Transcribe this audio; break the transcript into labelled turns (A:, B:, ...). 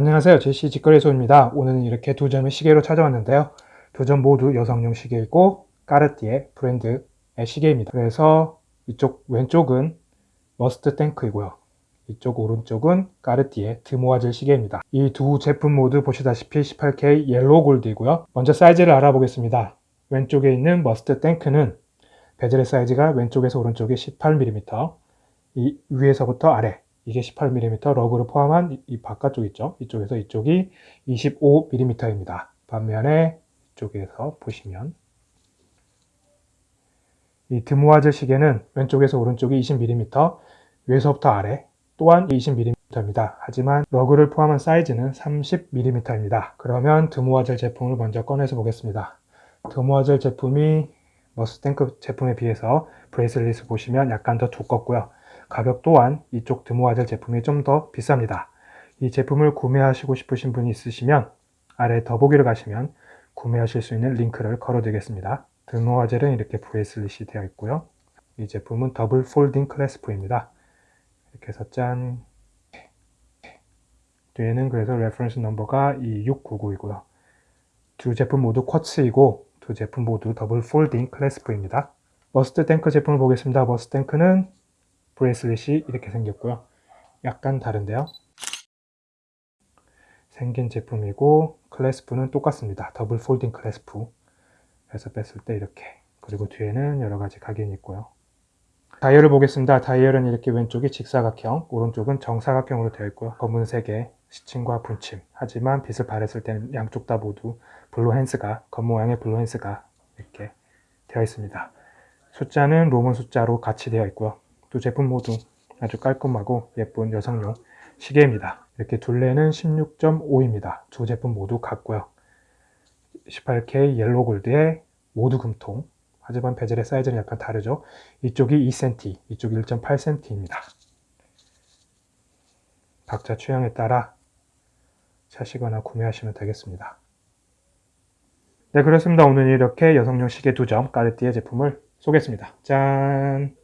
A: 안녕하세요. 제시 직거래소입니다. 오늘은 이렇게 두 점의 시계로 찾아왔는데요. 두 점 모두 여성용 시계이고 까르띠에 브랜드의 시계입니다. 그래서 이쪽 왼쪽은 머스트 탱크이고요. 이쪽 오른쪽은 까르띠에 드모아젤 시계입니다. 이 두 제품 모두 보시다시피 18K yellow gold이고요. 먼저 사이즈를 알아보겠습니다. 왼쪽에 있는 머스트 탱크는 베젤의 사이즈가 왼쪽에서 오른쪽에 18mm, 이 위에서부터 아래 이게 18mm lug를 포함한 이, 이 바깥쪽 있죠. 이쪽에서 이쪽이 25mm입니다. 반면에 이쪽에서 보시면 이 드모아젤 시계는 왼쪽에서 오른쪽이 20mm, 위에서부터 아래 또한 20mm입니다. 하지만 lug를 포함한 사이즈는 30mm입니다. 그러면 드모아젤 제품을 먼저 꺼내서 보겠습니다. 드모아젤 제품이 머스탱크 제품에 비해서 bracelet을 보시면 약간 더 두껍고요. 가격 또한 이쪽 드모아젤 제품이 좀 더 비쌉니다. 이 제품을 구매하시고 싶으신 분이 있으시면 아래 더보기를 가시면 구매하실 수 있는 링크를 걸어드리겠습니다. 드모아젤은 이렇게 bracelet이 되어 있고요. 이 제품은 double folding clasp입니다. 이렇게 해서 짠 뒤에는 그래서 reference number가 2699이고요. 두 제품 모두 쿼츠이고 두 제품 모두 double folding clasp입니다. 머스트 탱크 제품을 보겠습니다. 머스트 탱크는 bracelet이 이렇게 생겼고요. 약간 다른데요. 생긴 제품이고 clasp는 똑같습니다. double folding clasp 해서 뺐을 때 이렇게 그리고 뒤에는 여러 가지 각인이 있고요. 다이얼을 보겠습니다. 다이얼은 이렇게 왼쪽이 직사각형, 오른쪽은 정사각형으로 되어 있고요. 검은색의 시침과 분침. 하지만 빛을 발했을 때는 양쪽 다 모두 blue hands가, 겉모양의 blue hands가 이렇게 되어 있습니다. 숫자는 Roman 숫자로 같이 되어 있고요. 두 제품 모두 아주 깔끔하고 예쁜 여성용 시계입니다. 이렇게 둘레는 16.5입니다. 두 제품 모두 같고요. 18K yellow gold에 모두 금통 하지만 베젤의 사이즈는 약간 다르죠. 이쪽이 2cm, 이쪽이 1.8cm입니다. 각자 취향에 따라 사시거나 구매하시면 되겠습니다. 네 그렇습니다. 오늘 이렇게 여성용 시계 두 점 까르띠에 제품을 소개했습니다. 짠!